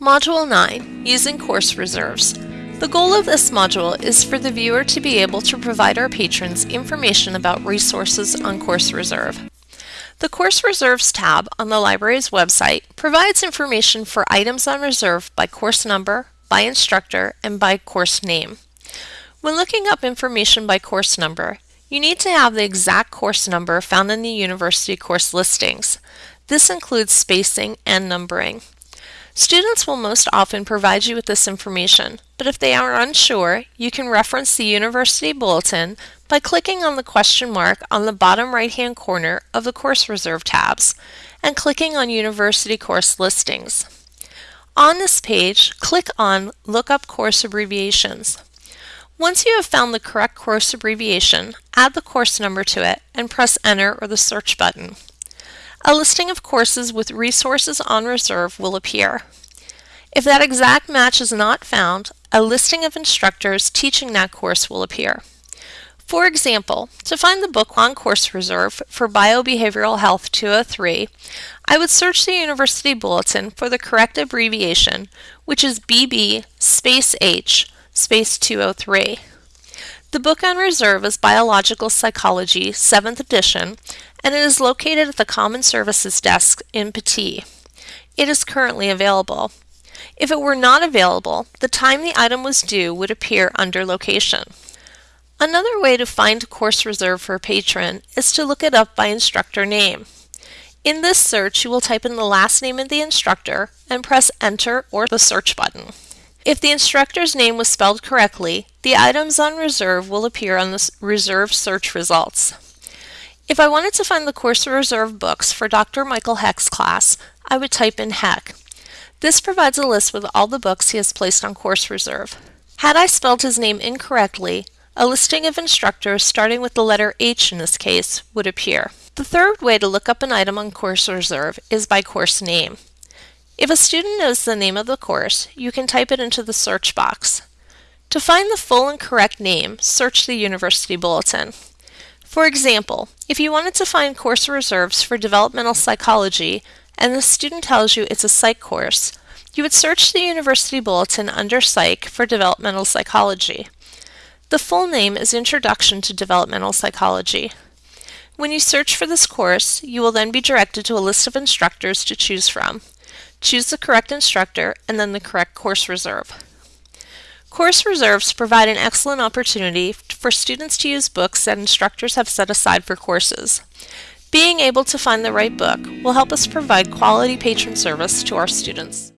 Module 9, Using Course Reserves. The goal of this module is for the viewer to be able to provide our patrons information about resources on Course Reserve. The Course Reserves tab on the library's website provides information for items on reserve by course number, by instructor, and by course name. When looking up information by course number, you need to have the exact course number found in the university course listings. This includes spacing and numbering. Students will most often provide you with this information, but if they are unsure, you can reference the University Bulletin by clicking on the question mark on the bottom right-hand corner of the Course Reserve tabs and clicking on University Course Listings. On this page, click on Look Up Course Abbreviations. Once you have found the correct course abbreviation, add the course number to it and press Enter or the search button. A listing of courses with resources on reserve will appear. If that exact match is not found, a listing of instructors teaching that course will appear. For example, to find the book on course reserve for Biobehavioral Health 203, I would search the University Bulletin for the correct abbreviation, which is BB space H space 203. The book on reserve is Biological Psychology, 7th edition, and it is located at the Common Services Desk in Pattee. It is currently available. If it were not available, the time the item was due would appear under Location. Another way to find a course reserve for a patron is to look it up by instructor name. In this search, you will type in the last name of the instructor and press Enter or the search button. If the instructor's name was spelled correctly, the items on reserve will appear on the reserve search results. If I wanted to find the course reserve books for Dr. Michael Heck's class, I would type in Heck. This provides a list with all the books he has placed on course reserve. Had I spelled his name incorrectly, a listing of instructors starting with the letter H in this case would appear. The third way to look up an item on course reserve is by course name. If a student knows the name of the course, you can type it into the search box. To find the full and correct name, search the University Bulletin. For example, if you wanted to find course reserves for developmental psychology and the student tells you it's a psych course, you would search the University Bulletin under Psych for developmental psychology. The full name is Introduction to Developmental Psychology. When you search for this course, you will then be directed to a list of instructors to choose from. Choose the correct instructor and then the correct course reserve. Course reserves provide an excellent opportunity for students to use books that instructors have set aside for courses. Being able to find the right book will help us provide quality patron service to our students.